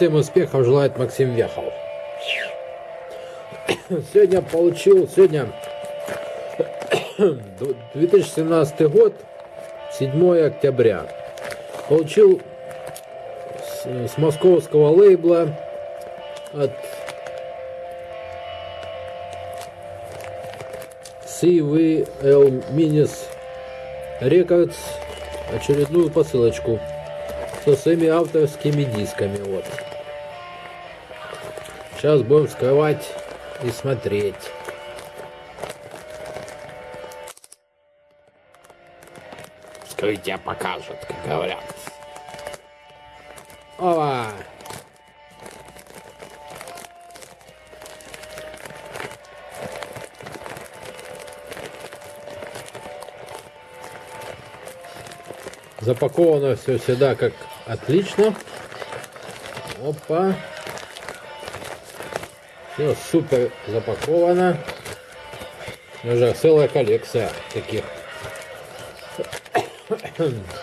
Всем успехов желает Максим Вехов. Сегодня получил, сегодня 2017 год, 7 октября. Получил с, с московского лейбла от CVL Minis Records очередную посылочку со своими авторскими дисками. Вот. Сейчас будем вскрывать и смотреть. Вскрытие покажет, как говорят. Ова! Запаковано все всегда как отлично. Опа. Все супер запаковано. Уже целая коллекция таких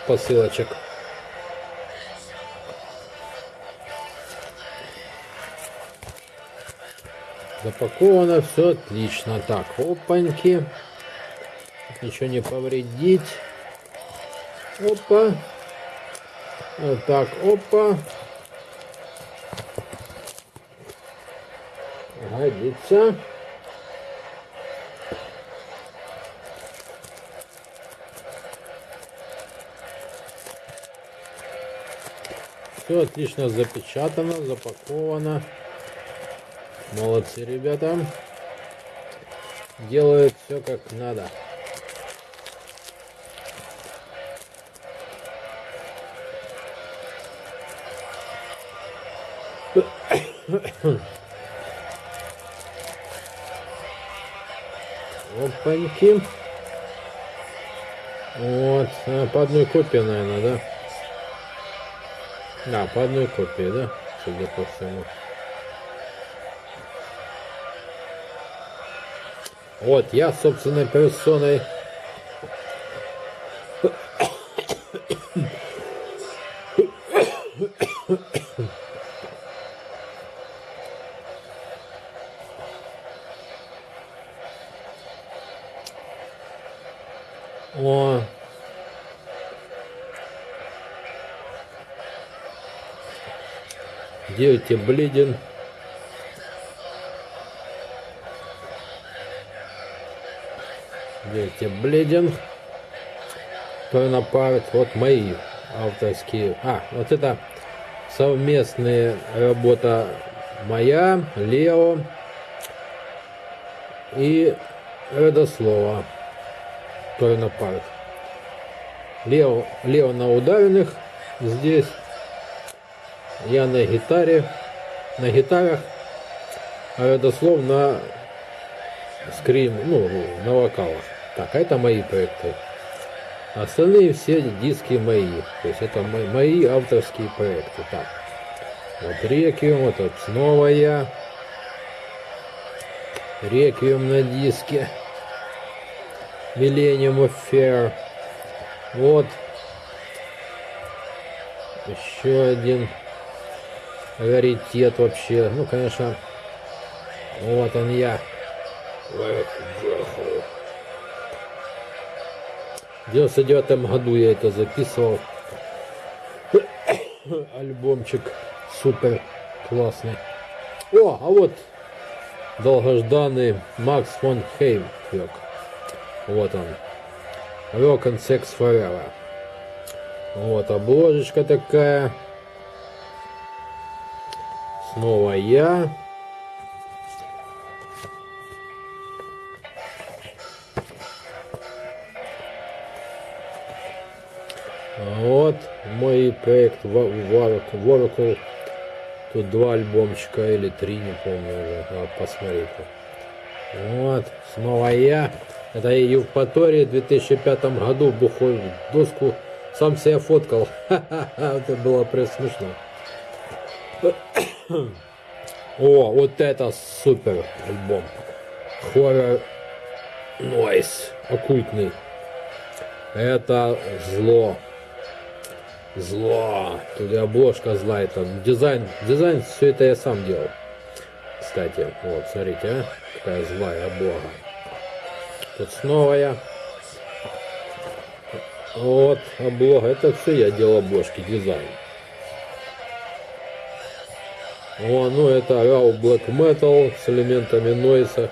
посылочек. Запаковано все отлично. Так, опаньки. Ничего не повредить. Опа. Вот так, опа. Годится. Все отлично запечатано, запаковано. Молодцы, ребята. Делают все как надо. Опаньки. Вот. А, по одной копии, наверное, да? Да, по одной копии, да? Судя по всему. Вот, я собственной персоной бледен. Девять бледен. Кто напарит. Вот мои авторские. А, вот это совместная работа моя, Лео и Родослова парах. Лео, Лео на ударенных здесь. Я на гитаре. На гитарах. А Родослов на скрим, ну, на вокалах. Так, а это мои проекты. Остальные все диски мои. То есть это мои, мои авторские проекты. Так. Вот Реквием, вот, вот снова я. Реквием на диске. Millennium Affair. Вот. Еще один раритет вообще. Ну, конечно, вот он я. В 99 году я это записывал. Альбомчик супер классный. О, а вот долгожданный Макс фон Хеймферк. Вот он. Rock and Sex Forever. Вот обложечка такая. Снова я. Вот мой проект Oracle. Тут два альбомчика или три, не помню уже. Надо посмотреть. Вот, снова я. Это я Евпатории в 2005 году бухой в доску сам себя фоткал. Это было прям смешно. О, вот это супер альбом. Хоррор Нойс. Оккультный. Это зло. Зло. Тут и обложка злая там. Дизайн, дизайн, все это я сам делал. Кстати, вот, смотрите, а, какая злая облога. Тут снова я. Вот, облога. Это все я делал обложки, дизайн. О, ну это Raw Black Metal с элементами нойса.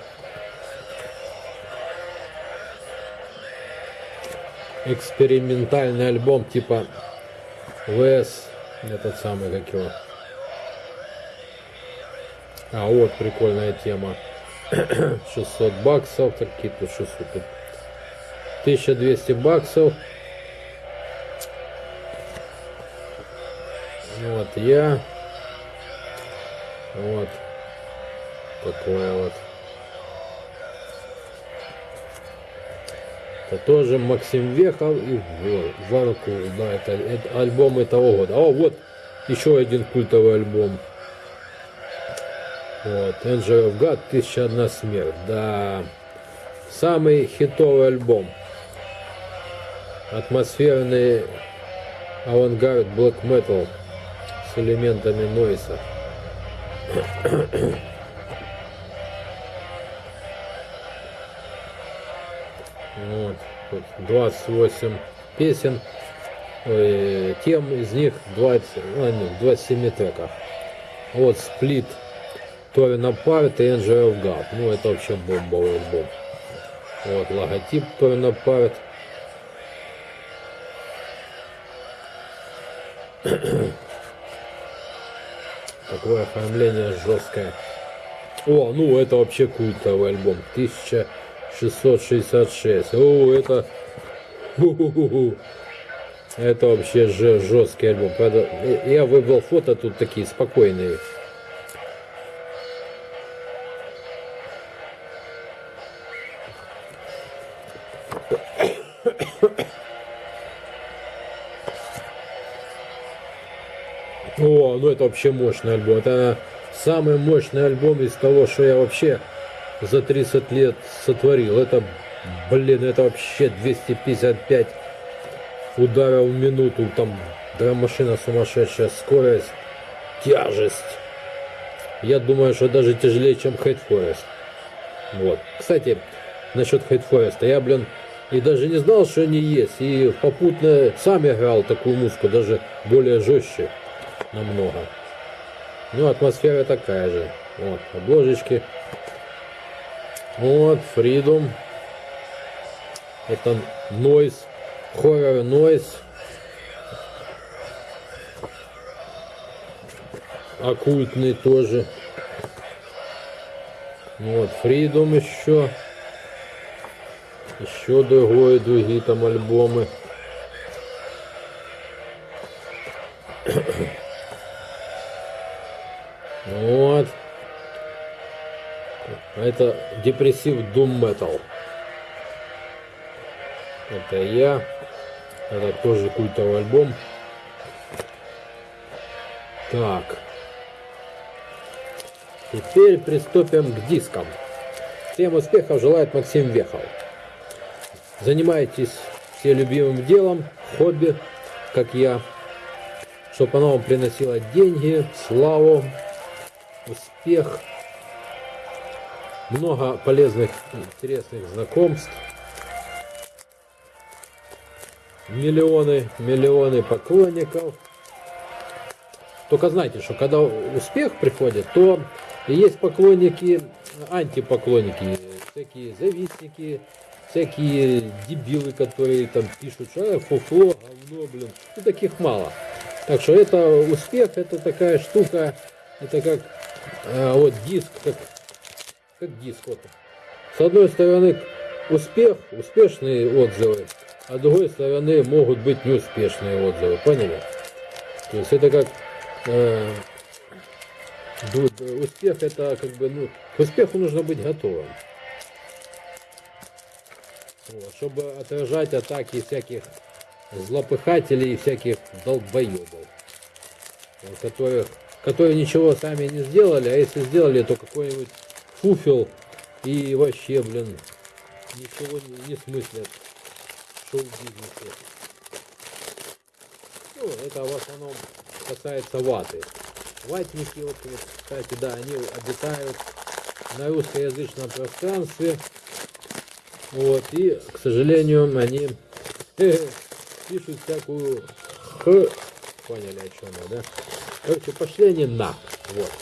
Экспериментальный альбом типа ВС, этот самый, как его. А, вот прикольная тема. 600 баксов, такие тут 600, тут 1200 баксов. Вот я. Вот. Такое вот. Это тоже Максим Вехов и Варку, да, это, это альбом этого года. О, вот еще один культовый альбом. Вот, Angel of God, Тысяча одна смерть, да. Самый хитовый альбом. Атмосферный авангард black metal с элементами нойса. Вот, тут 28 песен, ой, тем из них 20, ну, 27 треков. Вот сплит Торин Апарт и Angel of God. Ну, это вообще бомбовый альбом. Вот логотип Торин Апарт. Такое оформление жесткое. О, ну это вообще культовый альбом. 1666. О, это... Это вообще же жесткий альбом. Я выбрал фото тут такие спокойные. Это вообще мощный альбом. Это самый мощный альбом из того, что я вообще за 30 лет сотворил. Это, блин, это вообще 255 ударов в минуту. Там драм-машина сумасшедшая, скорость, тяжесть. Я думаю, что даже тяжелее, чем Hate Forest. Вот. Кстати, насчет Hate Forest. Я, блин, и даже не знал, что они есть. И попутно сам играл такую музыку, даже более жестче намного. Ну, атмосфера такая же. Вот, обложечки. Вот, Freedom. Это Noise. Horror Noise. Оккультный тоже. Вот, Freedom еще. Еще другое, другие там альбомы. Это депрессив Doom Metal. Это я. Это тоже культовый альбом. Так. Теперь приступим к дискам. Всем успехов желает Максим Вехов. Занимайтесь все любимым делом, хобби, как я, чтобы оно вам приносило деньги, славу, успех, много полезных, интересных знакомств, миллионы, миллионы поклонников. Только знайте, что когда успех приходит, то есть поклонники, антипоклонники, всякие завистники, всякие дебилы, которые там пишут, что э, фуфло, говно, блин. Ну, таких мало. Так что это успех, это такая штука, это как а, вот диск, как, как диск. Вот. С одной стороны успех, успешные отзывы, а с другой стороны могут быть неуспешные отзывы. Поняли? То есть это как э, успех это как бы, ну, к успеху нужно быть готовым. Вот, чтобы отражать атаки всяких злопыхателей и всяких долбоебов, которых которые ничего сами не сделали, а если сделали, то какой-нибудь фуфел и вообще, блин, ничего не, не смыслят в шоу-бизнесе. Ну, это в основном касается ваты. Ватники, вот, кстати, да, они обитают на русскоязычном пространстве. Вот, и, к сожалению, они пишут всякую х. Поняли, о чем я, да? Короче, пошли они на. Вот.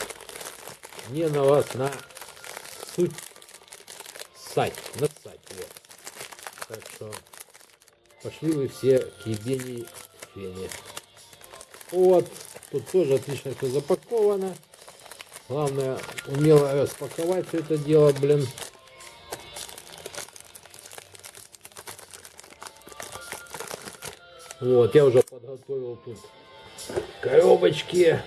Не на вас, на суть сать, насать. Вот. Так что пошли вы все к ебени фене. Вот. Тут тоже отлично все запаковано. Главное, умело распаковать все это дело, блин. Вот, я уже подготовил тут коробочки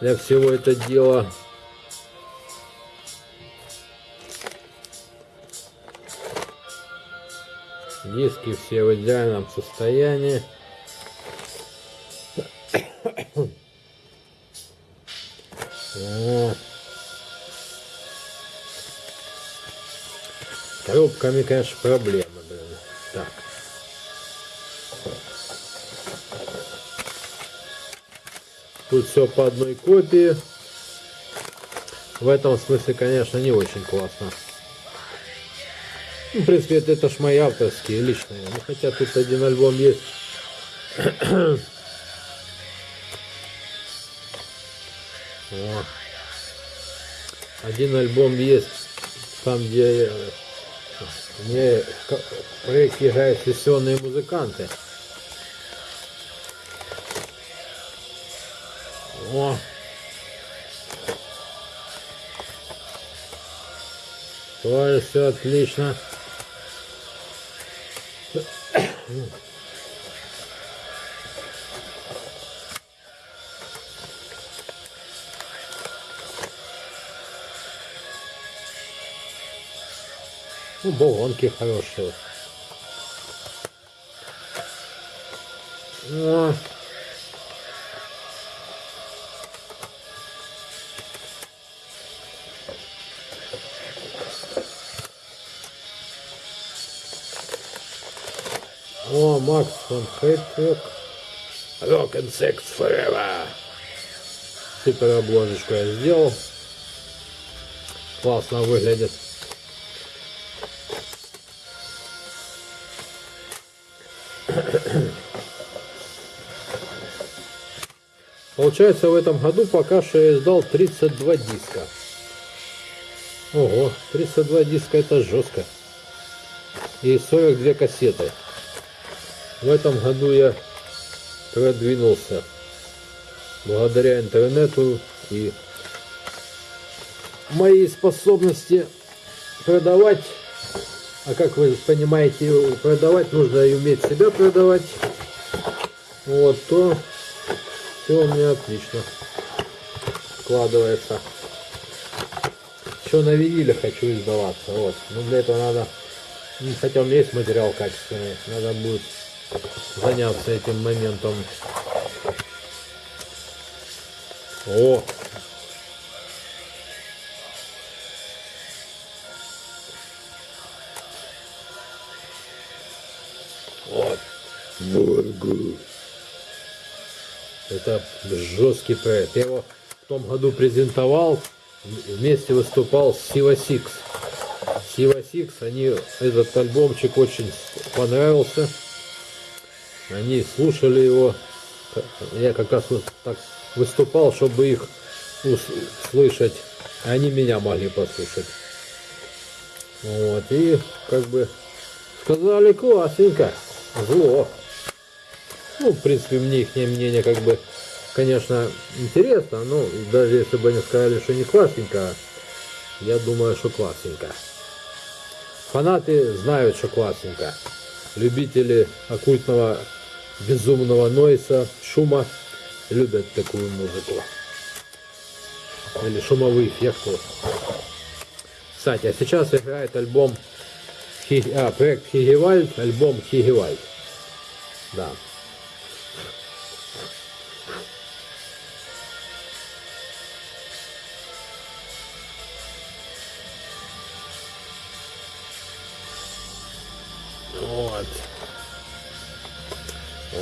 для всего это дела. Диски все в идеальном состоянии. Коробками, конечно, проблемы, блин. Так. Тут все по одной копии. В этом смысле, конечно, не очень классно. Ну, в принципе, это, это ж мои авторские, личные. Ну, хотя тут один альбом есть. О. Один альбом есть, там где э, мне играют сессионные музыканты. О! Тоже все отлично. Ну, болонки хорошие. О. О, Макс фон Хейтвик. Rock and Sex Forever. Супер обложечку я сделал. Классно выглядит. Получается, в этом году пока что я издал 32 диска. Ого, 32 диска это жестко. И 42 кассеты. В этом году я продвинулся благодаря интернету и моей способности продавать. А как вы понимаете, продавать нужно и уметь себя продавать. Вот, то все у меня отлично складывается. Еще на виниле хочу издаваться. Вот. Но для этого надо, ну, хотя у меня есть материал качественный, надо будет заняться этим моментом. О! Вот. Бургу. Это жесткий проект. Я его в том году презентовал, вместе выступал с Сива Сикс. Сива Сикс, они, этот альбомчик очень понравился. Они слушали его. Я как раз вот так выступал, чтобы их услышать. Они меня могли послушать. Вот, и как бы сказали классненько, зло. Ну, в принципе, мне их мнение как бы, конечно, интересно, но даже если бы они сказали, что не классненько, я думаю, что классненько. Фанаты знают, что классненько. Любители оккультного безумного нойса, шума любят такую музыку. Или шумовые эффекты. Кстати, а сейчас играет альбом, а, проект Хигевальд, альбом Хигевальд. Да.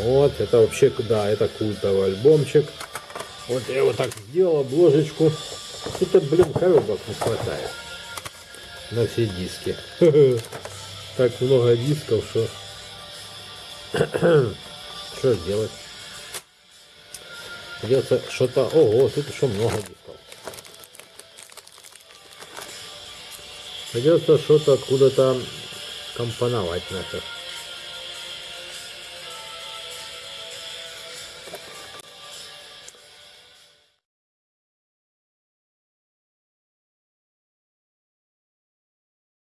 Вот. Это вообще, да, это культовый альбомчик. Вот я его так сделал, обложечку. Тут, блин, коробок не хватает на все диски. Так много дисков, что... Что делать? Придется что-то... Ого, тут еще много дисков. Придется что-то откуда-то компоновать нафиг.